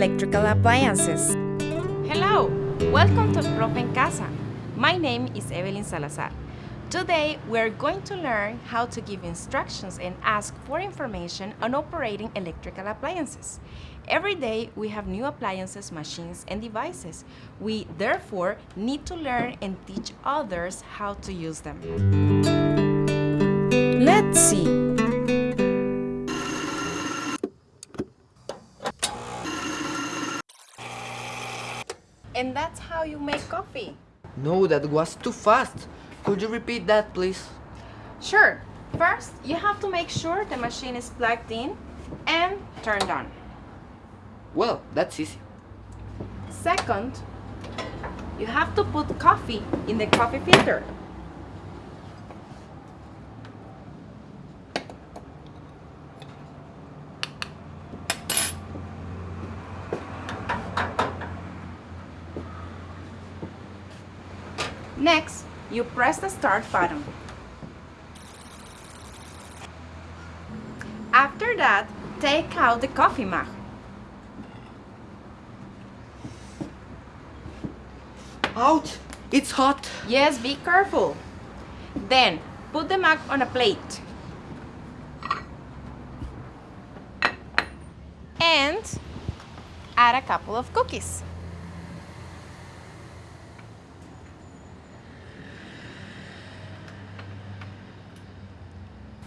electrical appliances. Hello, welcome to Profe en Casa. My name is Evelyn Salazar. Today, we're going to learn how to give instructions and ask for information on operating electrical appliances. Every day, we have new appliances, machines, and devices. We, therefore, need to learn and teach others how to use them. Let's see. And that's how you make coffee. No, that was too fast. Could you repeat that, please? Sure. First, you have to make sure the machine is plugged in and turned on. Well, that's easy. Second, you have to put coffee in the coffee filter. Next, you press the start button. After that, take out the coffee mug. Ouch! It's hot! Yes, be careful. Then, put the mug on a plate. And add a couple of cookies.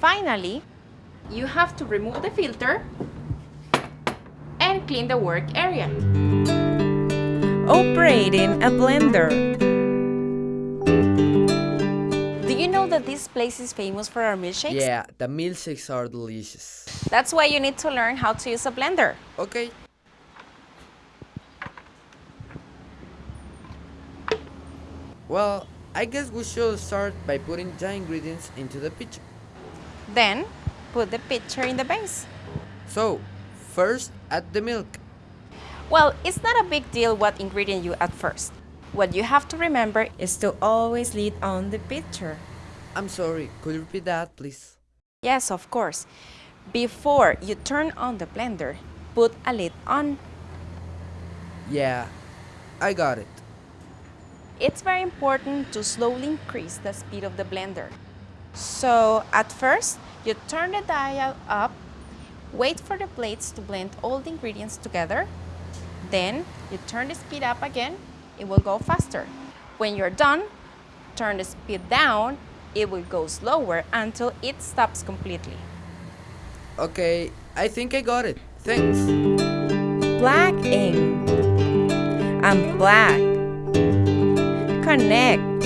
Finally, you have to remove the filter and clean the work area. Operating a blender. Do you know that this place is famous for our milkshakes? Yeah, the milkshakes are delicious. That's why you need to learn how to use a blender. Okay. Well, I guess we should start by putting the ingredients into the pitcher. Then, put the pitcher in the base. So, first add the milk. Well, it's not a big deal what ingredient you add first. What you have to remember Is to always lead on the pitcher. I'm sorry, could you repeat that, please? Yes, of course. Before you turn on the blender, put a lid on. Yeah, I got it. It's very important to slowly increase the speed of the blender. So, at first, you turn the dial up, wait for the plates to blend all the ingredients together. Then, you turn the speed up again, it will go faster. When you're done, turn the speed down, it will go slower until it stops completely. Okay, I think I got it. Thanks. Plug in. black. Connect.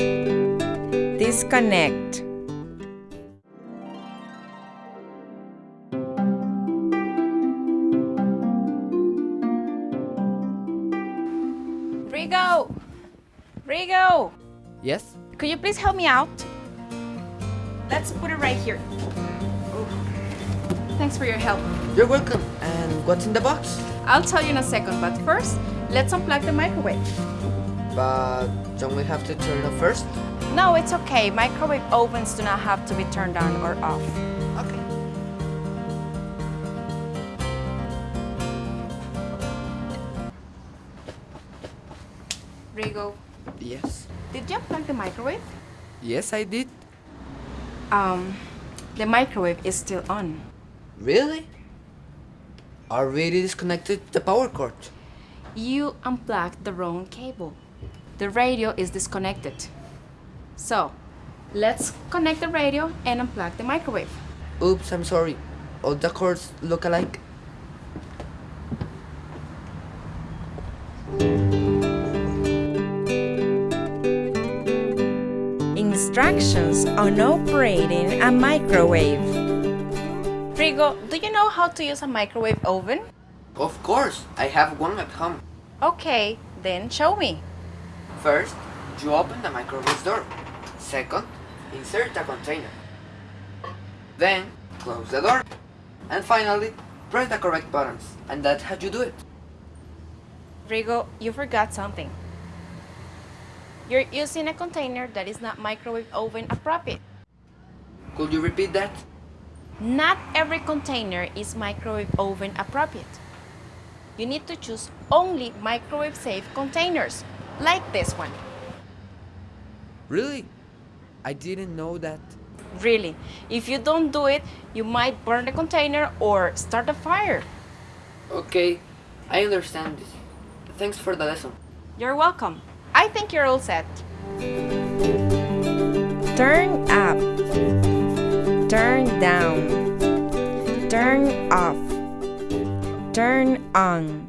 Disconnect. Rigo! Rigo! Yes? Could you please help me out? Let's put it right here. Thanks for your help. You're welcome. And what's in the box? I'll tell you in a second, but first, let's unplug the microwave. But don't we have to turn it off first? No, it's okay. Microwave ovens do not have to be turned on or off. Okay. Rigo, Yes. did you unplug the microwave? Yes, I did. Um, the microwave is still on. Really? I already disconnected the power cord. You unplugged the wrong cable. The radio is disconnected. So, let's connect the radio and unplug the microwave. Oops, I'm sorry. All the cords look alike. Instructions on operating a microwave. Rigo, do you know how to use a microwave oven? Of course, I have one at home. Okay, then show me. First, you open the microwave door. Second, insert the container. Then, close the door. And finally, press the correct buttons. And that's how you do it. Rigo, you forgot something. You're using a container that is not microwave oven appropriate. Could you repeat that? Not every container is microwave oven appropriate. you need to choose only microwave safe containers, like this one. Really? I didn't know that. Really, if you don't do it, you might burn the container or start a fire. Okay, I understand this. Thanks for the lesson. You're welcome. I think you're all set. Turn up. Turn down. Turn off. Turn on.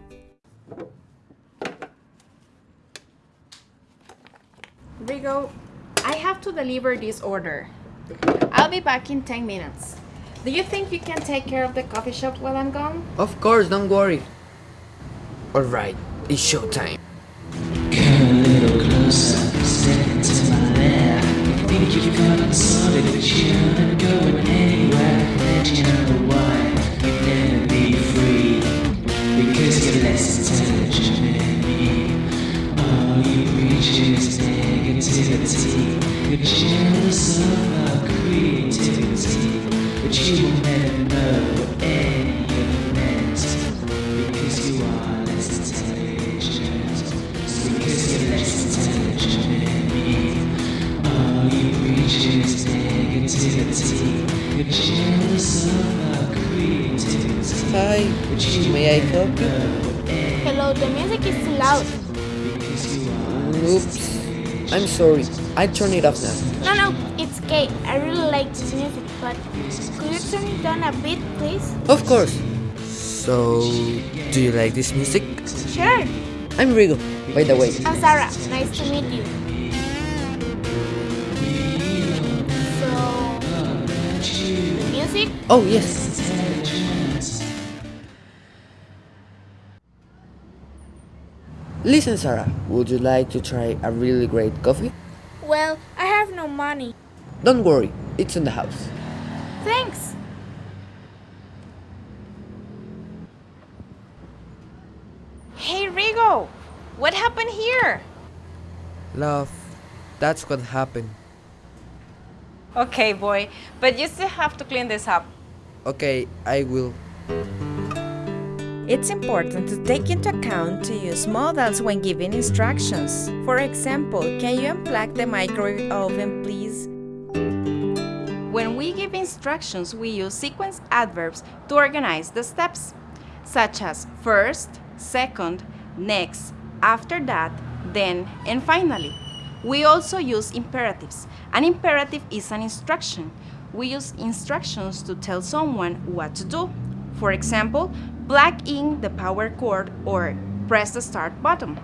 Rigo, I have to deliver this order. I'll be back in 10 minutes. Do you think you can take care of the coffee shop while I'm gone? Of course, don't worry. Alright, it's showtime. You will never know any of. Because you are less intelligent. Because you're less intelligent than me. All you preach is negativity. You're jealous of our creativity. Hi, may I help you? know what any Hello, the music is too loud. because you are Oops. I'm sorry. I turn it off now. No, no, it's okay. I really like this music, but could you turn it down a bit, please? Of course. So, do you like this music? Sure. I'm Rigo, by the way. I'm Sarah. Nice to meet you. So, the music? Oh, yes. Listen, Sarah, would you like to try a really great coffee? Well, I have no money. Don't worry, it's in the house. Thanks. Hey, Rigo! What happened here? Love, that's what happened. Okay, boy, but you still have to clean this up. Okay, I will. It's important to take into account to use modals when giving instructions. For example, can you unplug the microwave oven, please? When we give instructions, we use sequence adverbs to organize the steps, such as first, second, next, after that, then, and finally. We also use imperatives. An imperative is an instruction. We use instructions to tell someone what to do. For example, plug in the power cord or press the start button.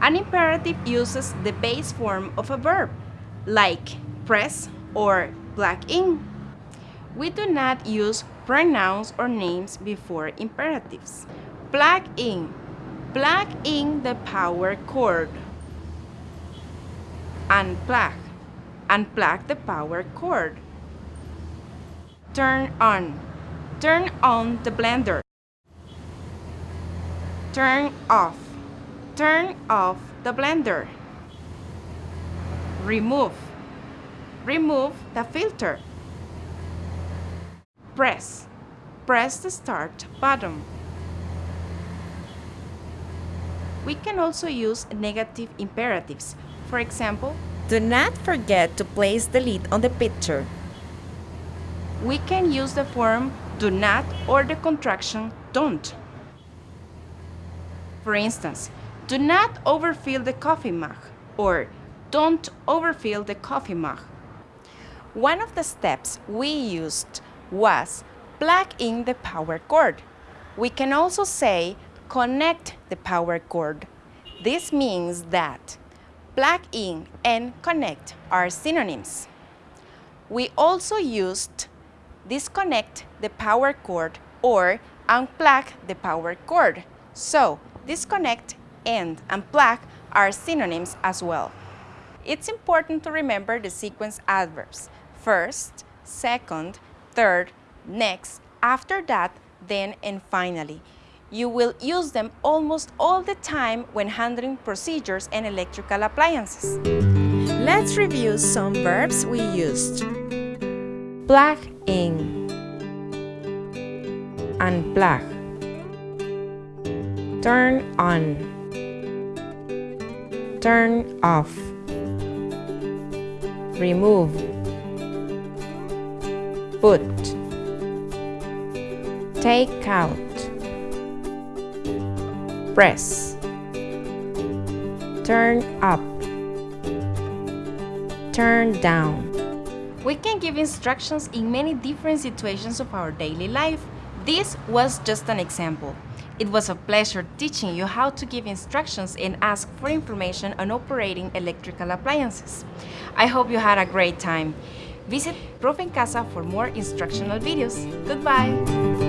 An imperative uses the base form of a verb, like press or plug in. We do not use pronouns or names before imperatives. Plug in. Plug in the power cord. Unplug. Unplug the power cord. Turn on. Turn on the blender. Turn off. Turn off the blender. Remove. Remove the filter. Press. Press the start button. We can also use negative imperatives. For example, Do not forget to place the lid on the picture. we can use the form do not or the contraction don't. For instance, do not overfill the coffee mug or don't overfill the coffee mug. One of the steps we used was plug in the power cord. We can also say connect the power cord. This means that plug in and connect are synonyms. We also used disconnect the power cord or unplug the power cord. So, disconnect end, and plug are synonyms as well. It's important to remember the sequence adverbs first, second, third, next, after that, then, and finally. You will use them almost all the time when handling procedures and electrical appliances. Let's review some verbs we used. Plug in. Unplug. Turn on. Turn off. Remove. Put. Take out. Press. Turn up. Turn down. We can give instructions in many different situations of our daily life. This was just an example. It was a pleasure teaching you how to give instructions and ask for information on operating electrical appliances. I hope you had a great time. Visit Prof Casa for more instructional videos. Goodbye!